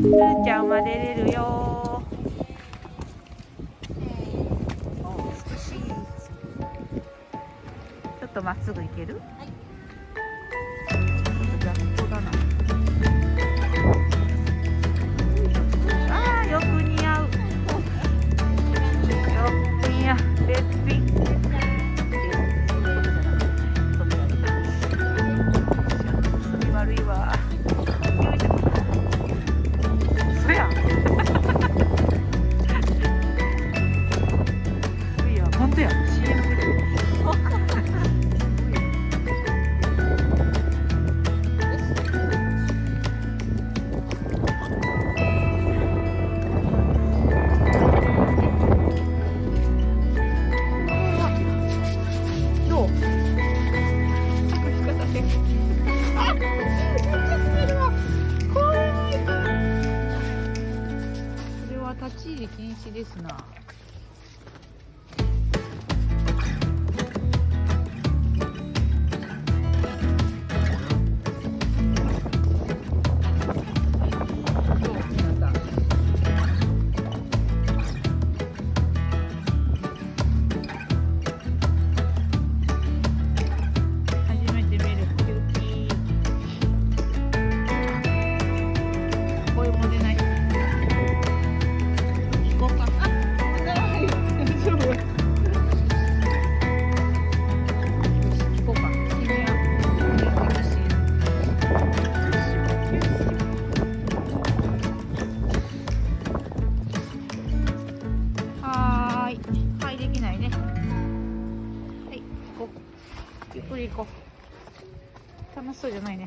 ーちゃんは出れるよ。ちょっとまっすぐ行ける、はい、しですな。ゆっくり行こう。楽しそうじゃないね。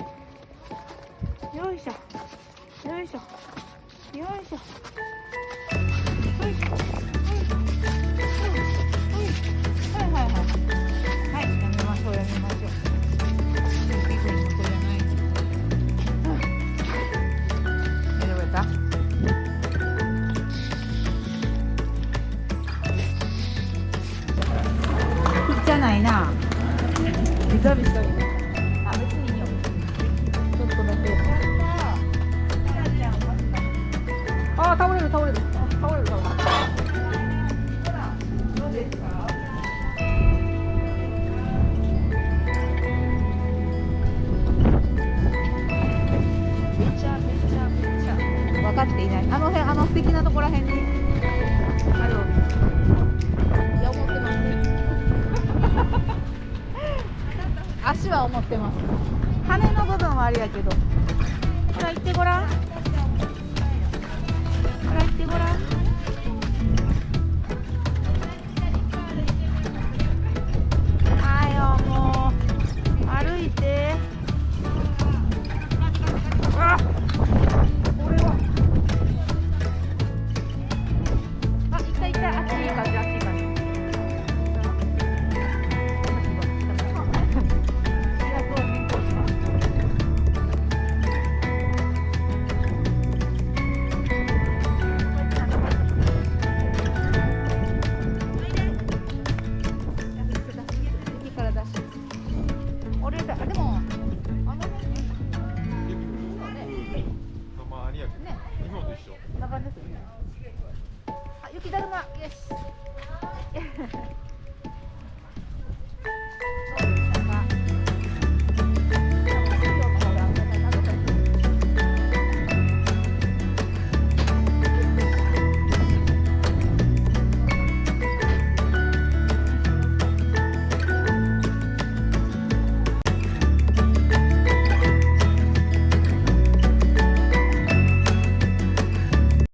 よいしょ。よいしょ。よいしょ。よいしょよいしょはいはいはい。はいやめましょうやめましょう。ピクニックじゃない大丈夫やったじゃないあ別にいいよちょっとだ。けあ倒れる倒れるあ倒れる倒れるどうですかめちゃめちゃめちゃ分かっていないあの辺あの素敵なところらへんに足は思ってます。羽の部分はあれやけど。ほら行ってごらん。こんな感じですねあ雪だるま。よし。